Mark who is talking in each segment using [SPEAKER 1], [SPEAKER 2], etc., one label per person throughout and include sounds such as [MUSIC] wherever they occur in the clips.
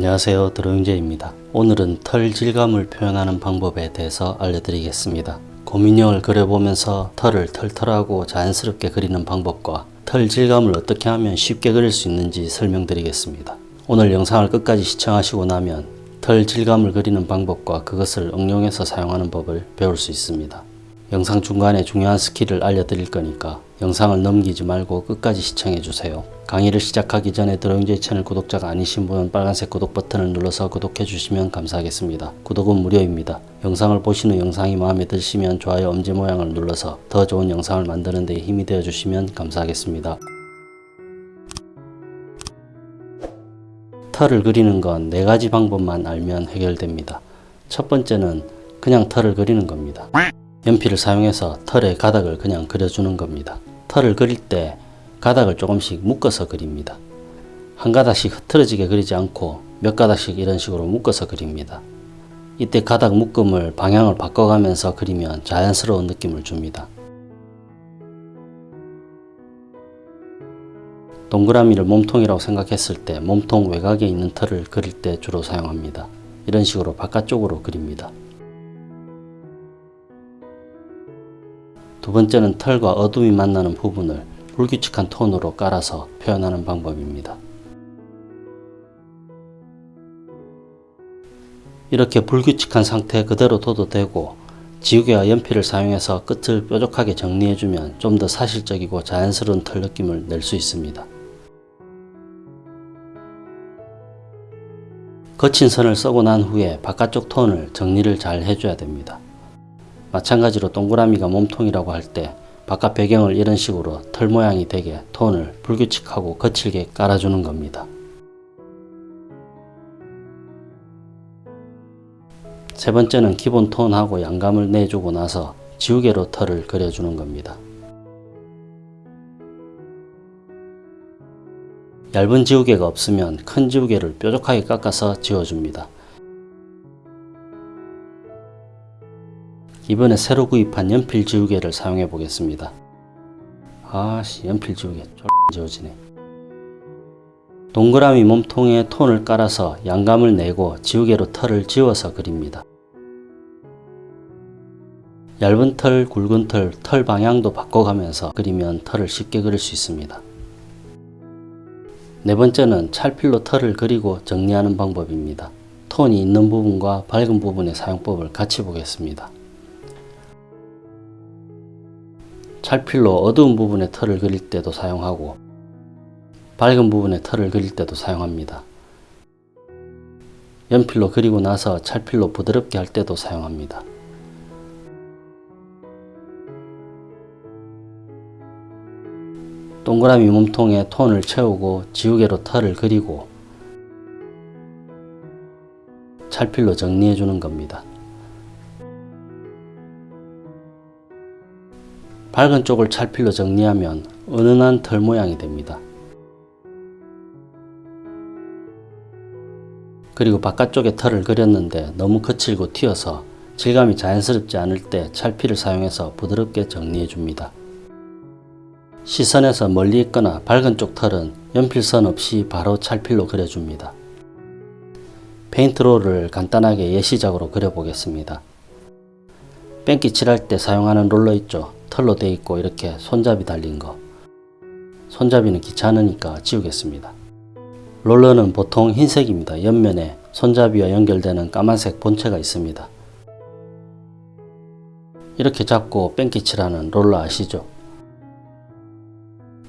[SPEAKER 1] 안녕하세요. 드로잉제이입니다. 오늘은 털 질감을 표현하는 방법에 대해서 알려드리겠습니다. 곰인형을 그려보면서 털을 털털하고 자연스럽게 그리는 방법과 털 질감을 어떻게 하면 쉽게 그릴 수 있는지 설명드리겠습니다. 오늘 영상을 끝까지 시청하시고 나면 털 질감을 그리는 방법과 그것을 응용해서 사용하는 법을 배울 수 있습니다. 영상 중간에 중요한 skill을 알려드릴 거니까 영상을 넘기지 말고 끝까지 시청해주세요. 강의를 시작하기 전에 드로잉제이 채널 구독자가 아니신 분은 빨간색 구독 버튼을 눌러서 구독해 주시면 감사하겠습니다. 구독은 무료입니다. 영상을 보시는 영상이 마음에 드시면 좋아요 엄지 모양을 눌러서 더 좋은 영상을 만드는 데 힘이 되어 주시면 감사하겠습니다. 털을 그리는 건 네 가지 방법만 알면 해결됩니다. 첫 번째는 그냥 털을 그리는 겁니다. 연필을 사용해서 털의 가닥을 그냥 그려주는 겁니다. 털을 그릴 때 가닥을 조금씩 묶어서 그립니다. 한 가닥씩 흐트러지게 그리지 않고 몇 가닥씩 이런 식으로 묶어서 그립니다. 이때 가닥 묶음을 방향을 바꿔가면서 그리면 자연스러운 느낌을 줍니다. 동그라미를 몸통이라고 생각했을 때 몸통 외곽에 있는 털을 그릴 때 주로 사용합니다. 이런 식으로 바깥쪽으로 그립니다. 두 번째는 털과 어둠이 만나는 부분을 불규칙한 톤으로 깔아서 표현하는 방법입니다. 이렇게 불규칙한 상태 그대로 둬도 되고 지우개와 연필을 사용해서 끝을 뾰족하게 정리해주면 좀 더 사실적이고 자연스러운 털 느낌을 낼 수 있습니다. 거친 선을 써고 난 후에 바깥쪽 톤을 정리를 잘 해줘야 됩니다. 마찬가지로 동그라미가 몸통이라고 할 때 바깥 배경을 이런 식으로 털 모양이 되게 톤을 불규칙하고 거칠게 깔아주는 겁니다. 세 번째는 기본 톤하고 양감을 내주고 나서 지우개로 털을 그려주는 겁니다. 얇은 지우개가 없으면 큰 지우개를 뾰족하게 깎아서 지워줍니다. 이번에 새로 구입한 연필 지우개를 사용해 보겠습니다. 아씨 연필 지우개 쫄 지워지네. 동그라미 몸통에 톤을 깔아서 양감을 내고 지우개로 털을 지워서 그립니다. 얇은 털, 굵은 털, 털 방향도 바꿔가면서 그리면 털을 쉽게 그릴 수 있습니다. 네 번째는 찰필로 털을 그리고 정리하는 방법입니다. 톤이 있는 부분과 밝은 부분의 사용법을 같이 보겠습니다. 찰필로 어두운 부분의 털을 그릴 때도 사용하고 밝은 부분의 털을 그릴 때도 사용합니다. 연필로 그리고 나서 찰필로 부드럽게 할 때도 사용합니다. 동그라미 몸통에 톤을 채우고 지우개로 털을 그리고 찰필로 정리해 주는 겁니다. 밝은 쪽을 찰필로 정리하면 은은한 털 모양이 됩니다. 그리고 바깥쪽에 털을 그렸는데 너무 거칠고 튀어서 질감이 자연스럽지 않을 때 찰필을 사용해서 부드럽게 정리해 줍니다. 시선에서 멀리 있거나 밝은 쪽 털은 연필선 없이 바로 찰필로 그려줍니다. 페인트롤을 간단하게 예시작으로 그려보겠습니다. 뺑기 칠할 때 사용하는 롤러 있죠. 털로 되어 있고 이렇게 손잡이 달린 거 손잡이는 귀찮으니까 지우겠습니다. 롤러는 보통 흰색입니다. 옆면에 손잡이와 연결되는 까만색 본체가 있습니다. 이렇게 잡고 뺑기칠하는 롤러 아시죠?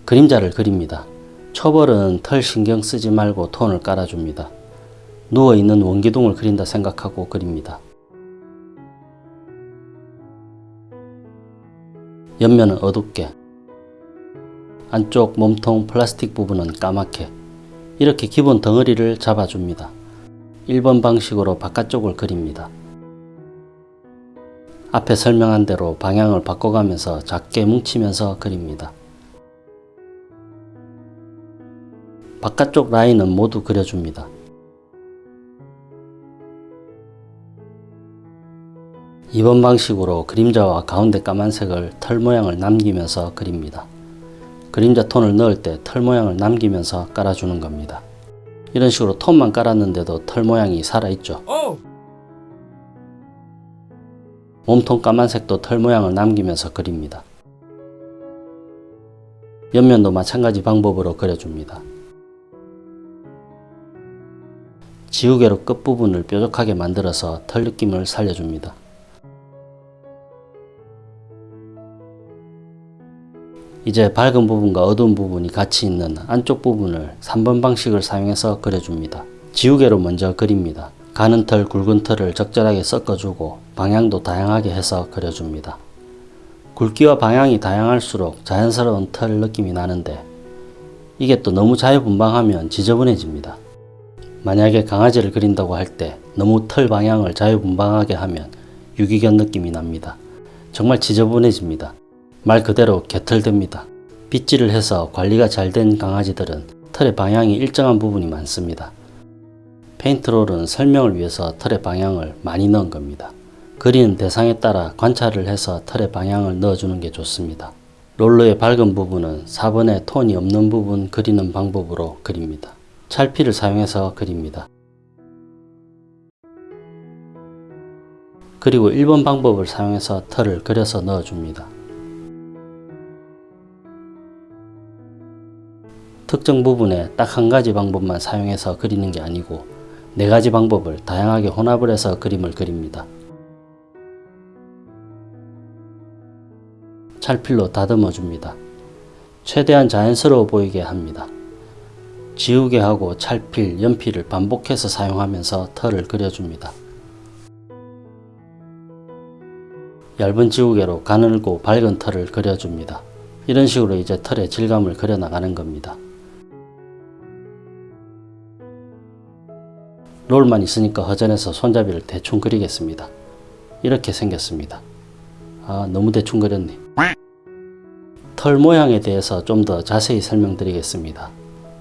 [SPEAKER 1] 그림자를 그립니다. 초벌은 털 신경 쓰지 말고 톤을 깔아줍니다. 누워있는 원기둥을 그린다 생각하고 그립니다. 옆면은 어둡게 안쪽 몸통 플라스틱 부분은 까맣게 이렇게 기본 덩어리를 잡아줍니다. 1번 방식으로 바깥쪽을 그립니다. 앞에 설명한 대로 방향을 바꿔가면서 작게 뭉치면서 그립니다. 바깥쪽 라인은 모두 그려줍니다. 2번 방식으로 그림자와 가운데 까만색을 털 모양을 남기면서 그립니다. 그림자 톤을 넣을 때 털 모양을 남기면서 깔아주는 겁니다. 이런 식으로 톤만 깔았는데도 털 모양이 살아있죠. 몸통 까만색도 털 모양을 남기면서 그립니다. 옆면도 마찬가지 방법으로 그려줍니다. 지우개로 끝부분을 뾰족하게 만들어서 털 느낌을 살려줍니다. 이제 밝은 부분과 어두운 부분이 같이 있는 안쪽 부분을 3번 방식을 사용해서 그려줍니다. 지우개로 먼저 그립니다. 가는 털, 굵은 털을 적절하게 섞어주고 방향도 다양하게 해서 그려줍니다. 굵기와 방향이 다양할수록 자연스러운 털 느낌이 나는데 이게 또 너무 자유분방하면 지저분해집니다. 만약에 강아지를 그린다고 할 때 너무 털 방향을 자유분방하게 하면 유기견 느낌이 납니다. 정말 지저분해집니다. 말 그대로 개털됩니다. 빗질을 해서 관리가 잘 된 강아지들은 털의 방향이 일정한 부분이 많습니다. 페인트롤은 설명을 위해서 털의 방향을 많이 넣은 겁니다. 그리는 대상에 따라 관찰을 해서 털의 방향을 넣어주는 게 좋습니다. 롤러의 밝은 부분은 4번의 톤이 없는 부분 그리는 방법으로 그립니다. 찰피를 사용해서 그립니다. 그리고 1번 방법을 사용해서 털을 그려서 넣어줍니다. 특정 부분에 딱 한 가지 방법만 사용해서 그리는 게 아니고 네 가지 방법을 다양하게 혼합을 해서 그림을 그립니다. 찰필로 다듬어 줍니다. 최대한 자연스러워 보이게 합니다. 지우개 하고 찰필, 연필을 반복해서 사용하면서 털을 그려줍니다. 얇은 지우개로 가늘고 밝은 털을 그려줍니다. 이런 식으로 이제 털의 질감을 그려나가는 겁니다. 롤만 있으니까 허전해서 손잡이를 대충 그리겠습니다. 이렇게 생겼습니다. 아 너무 대충 그렸네. 털 모양에 대해서 좀 더 자세히 설명드리겠습니다.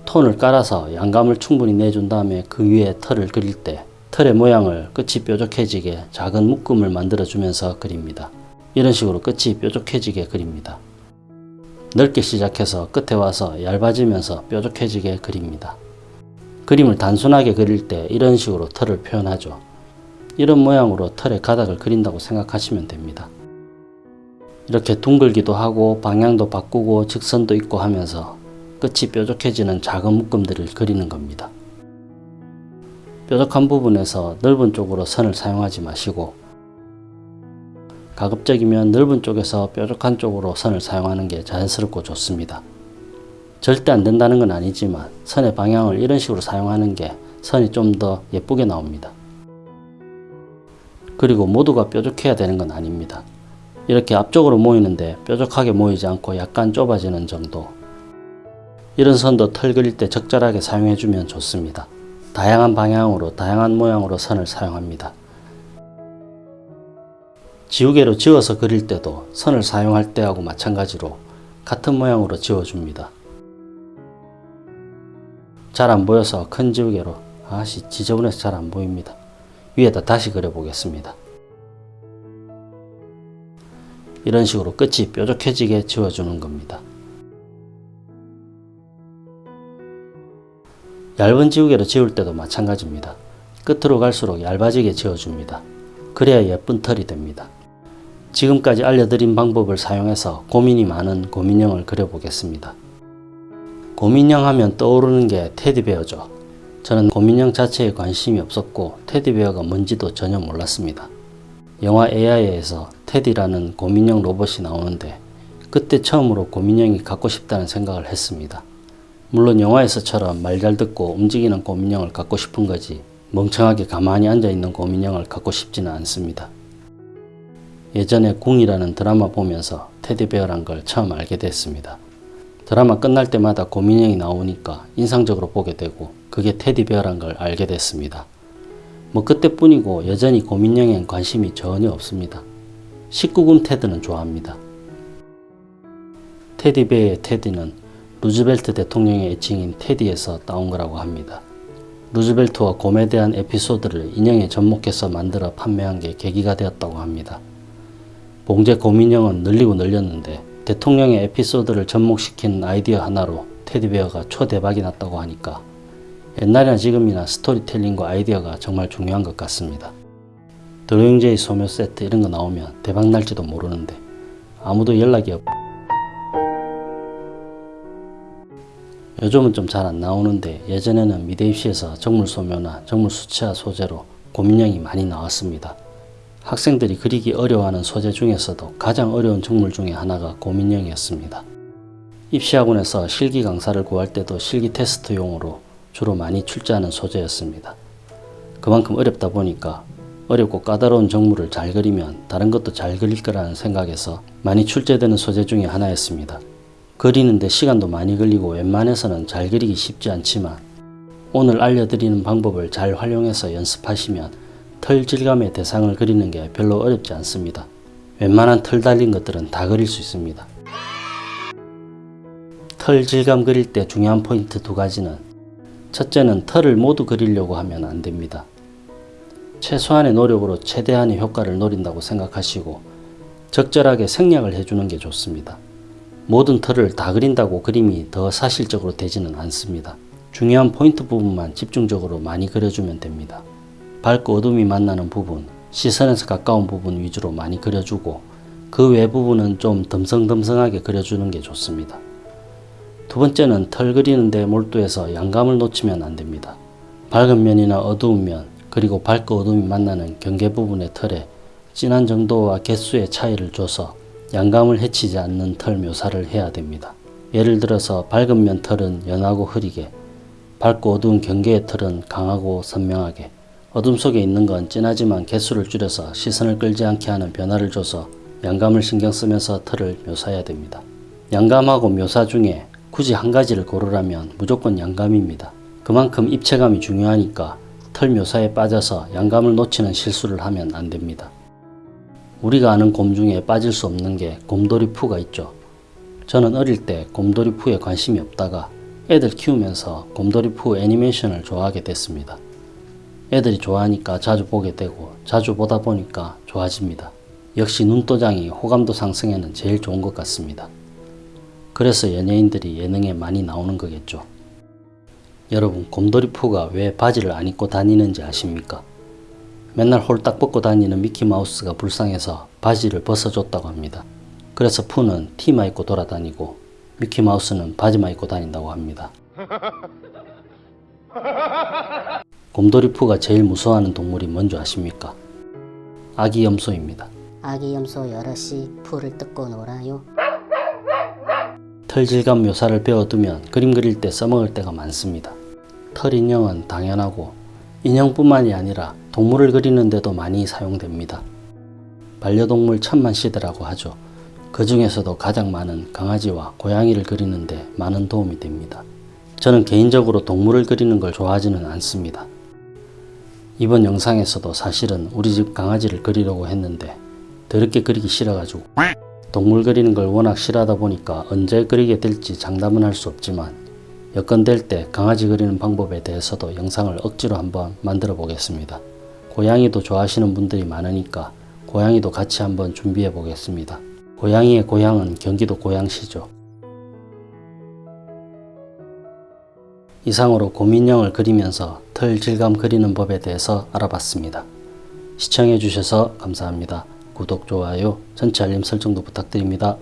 [SPEAKER 1] 톤을 깔아서 양감을 충분히 내준 다음에 그 위에 털을 그릴 때 털의 모양을 끝이 뾰족해지게 작은 묶음을 만들어 주면서 그립니다. 이런 식으로 끝이 뾰족해지게 그립니다. 넓게 시작해서 끝에 와서 얇아지면서 뾰족해지게 그립니다. 그림을 단순하게 그릴 때 이런 식으로 털을 표현하죠. 이런 모양으로 털의 가닥을 그린다고 생각하시면 됩니다. 이렇게 둥글기도 하고 방향도 바꾸고 직선도 있고 하면서 끝이 뾰족해지는 작은 묶음들을 그리는 겁니다. 뾰족한 부분에서 넓은 쪽으로 선을 사용하지 마시고 가급적이면 넓은 쪽에서 뾰족한 쪽으로 선을 사용하는 게 자연스럽고 좋습니다. 절대 안 된다는 건 아니지만 선의 방향을 이런 식으로 사용하는 게 선이 좀 더 예쁘게 나옵니다. 그리고 모두가 뾰족해야 되는 건 아닙니다. 이렇게 앞쪽으로 모이는데 뾰족하게 모이지 않고 약간 좁아지는 정도 이런 선도 털 그릴 때 적절하게 사용해 주면 좋습니다. 다양한 방향으로 다양한 모양으로 선을 사용합니다. 지우개로 지워서 그릴 때도 선을 사용할 때하고 마찬가지로 같은 모양으로 지워줍니다. 잘 안 보여서 큰 지우개로 아씨 지저분해서 잘 안 보입니다. 위에다 다시 그려 보겠습니다. 이런 식으로 끝이 뾰족해지게 지워주는 겁니다. 얇은 지우개로 지울 때도 마찬가지입니다. 끝으로 갈수록 얇아지게 지워줍니다. 그래야 예쁜 털이 됩니다. 지금까지 알려드린 방법을 사용해서 고민이 많은 고민형을 그려보겠습니다. 고민형 하면 떠오르는 게 테디베어죠. 저는 고민형 자체에 관심이 없었고 테디베어가 뭔지도 전혀 몰랐습니다. 영화 AI에서 테디라는 고민형 로봇이 나오는데 그때 처음으로 고민형이 갖고 싶다는 생각을 했습니다. 물론 영화에서처럼 말 잘 듣고 움직이는 고민형을 갖고 싶은 거지 멍청하게 가만히 앉아있는 고민형을 갖고 싶지는 않습니다. 예전에 궁이라는 드라마 보면서 테디베어란 걸 처음 알게 됐습니다. 드라마 끝날 때마다 고민형이 나오니까 인상적으로 보게 되고 그게 테디베어란 걸 알게 됐습니다. 뭐 그때뿐이고 여전히 고민형엔 관심이 전혀 없습니다. 19금 테드는 좋아합니다. 테디베어의 테디는 루즈벨트 대통령의 애칭인 테디에서 따온 거라고 합니다. 루즈벨트와 곰에 대한 에피소드를 인형에 접목해서 만들어 판매한 게 계기가 되었다고 합니다. 봉제 고민형은 늘리고 늘렸는데 대통령의 에피소드를 접목시킨 아이디어 하나로 테디베어가 초대박이 났다고 하니까 옛날이나 지금이나 스토리텔링과 아이디어가 정말 중요한 것 같습니다. 드로잉제이 소묘 세트 이런 거 나오면 대박 날지도 모르는데 아무도 연락이 없 요즘은 좀 잘 안 나오는데 예전에는 미대 입시에서 정물 소묘나 정물 수치화 소재로 고민형이 많이 나왔습니다. 학생들이 그리기 어려워하는 소재 중에서도 가장 어려운 정물 중에 하나가 고민형이었습니다. 입시학원에서 실기 강사를 구할 때도 실기 테스트용으로 주로 많이 출제하는 소재였습니다. 그만큼 어렵다 보니까 어렵고 까다로운 정물을 잘 그리면 다른 것도 잘 그릴 거라는 생각에서 많이 출제되는 소재 중에 하나였습니다. 그리는데 시간도 많이 걸리고 웬만해서는 잘 그리기 쉽지 않지만 오늘 알려드리는 방법을 잘 활용해서 연습하시면 털 질감의 대상을 그리는 게 별로 어렵지 않습니다. 웬만한 털 달린 것들은 다 그릴 수 있습니다. 털 질감 그릴 때 중요한 포인트 두 가지는 첫째는 털을 모두 그리려고 하면 안 됩니다. 최소한의 노력으로 최대한의 효과를 노린다고 생각하시고 적절하게 생략을 해주는 게 좋습니다. 모든 털을 다 그린다고 그림이 더 사실적으로 되지는 않습니다. 중요한 포인트 부분만 집중적으로 많이 그려주면 됩니다. 밝고 어둠이 만나는 부분, 시선에서 가까운 부분 위주로 많이 그려주고 그 외 부분은 좀 덤성덤성하게 그려주는 게 좋습니다. 두 번째는 털 그리는데 몰두해서 양감을 놓치면 안 됩니다. 밝은 면이나 어두운 면, 그리고 밝고 어둠이 만나는 경계 부분의 털에 진한 정도와 개수의 차이를 줘서 양감을 해치지 않는 털 묘사를 해야 됩니다. 예를 들어서 밝은 면 털은 연하고 흐리게, 밝고 어두운 경계의 털은 강하고 선명하게, 어둠 속에 있는 건 진하지만 개수를 줄여서 시선을 끌지 않게 하는 변화를 줘서 양감을 신경 쓰면서 털을 묘사해야 됩니다. 양감하고 묘사 중에 굳이 한 가지를 고르라면 무조건 양감입니다. 그만큼 입체감이 중요하니까 털 묘사에 빠져서 양감을 놓치는 실수를 하면 안 됩니다. 우리가 아는 곰 중에 빠질 수 없는 게 곰돌이 푸가 있죠. 저는 어릴 때 곰돌이 푸에 관심이 없다가 애들 키우면서 곰돌이 푸 애니메이션을 좋아하게 됐습니다. 애들이 좋아하니까 자주 보게 되고 자주 보다 보니까 좋아집니다. 역시 눈도장이 호감도 상승에는 제일 좋은 것 같습니다. 그래서 연예인들이 예능에 많이 나오는 거겠죠. 여러분 곰돌이푸가 왜 바지를 안 입고 다니는지 아십니까? 맨날 홀딱 벗고 다니는 미키마우스가 불쌍해서 바지를 벗어줬다고 합니다. 그래서 푸는 티만 입고 돌아다니고 미키마우스는 바지만 입고 다닌다고 합니다. [LAUGHS] 곰돌이푸가 제일 무서워하는 동물이 뭔지 아십니까? 아기 염소입니다.
[SPEAKER 2] 아기 염소 여럿이 풀을 뜯고 놀아요.
[SPEAKER 1] 털 질감 묘사를 배워두면 그림 그릴 때 써먹을 때가 많습니다. 털 인형은 당연하고 인형뿐만이 아니라 동물을 그리는데도 많이 사용됩니다. 반려동물 천만 시대라고 하죠. 그 중에서도 가장 많은 강아지와 고양이를 그리는데 많은 도움이 됩니다. 저는 개인적으로 동물을 그리는 걸 좋아하지는 않습니다. 이번 영상에서도 사실은 우리 집 강아지를 그리려고 했는데 더럽게 그리기 싫어가지고 동물 그리는 걸 워낙 싫어하다 보니까 언제 그리게 될지 장담은 할 수 없지만 여건될 때 강아지 그리는 방법에 대해서도 영상을 억지로 한번 만들어 보겠습니다. 고양이도 좋아하시는 분들이 많으니까 고양이도 같이 한번 준비해 보겠습니다. 고양이의 고향은 경기도 고양시죠. 이상으로 고민형을 그리면서 털 질감 그리는 법에 대해서 알아봤습니다. 시청해 주셔서 감사합니다. 구독, 좋아요, 전체 알림 설정도 부탁드립니다.